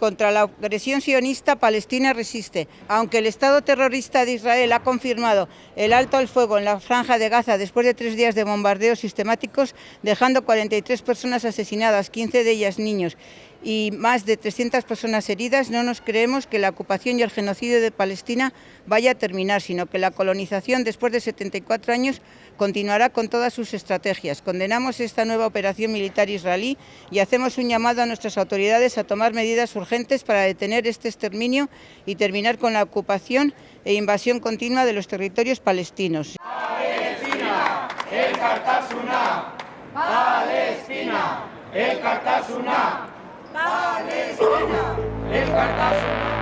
Contra la agresión sionista, Palestina resiste. Aunque el Estado terrorista de Israel ha confirmado el alto al fuego en la franja de Gaza después de tres días de bombardeos sistemáticos, dejando 43 personas asesinadas, 15 de ellas niños, y más de 300 personas heridas, no nos creemos que la ocupación y el genocidio de Palestina vaya a terminar, sino que la colonización después de 74 años continuará con todas sus estrategias. Condenamos esta nueva operación militar israelí y hacemos un llamado a nuestras autoridades a tomar medidas urgentes para detener este exterminio y terminar con la ocupación e invasión continua de los territorios palestinos. Palestina, el Palestina, el Palestina, el Cartagena.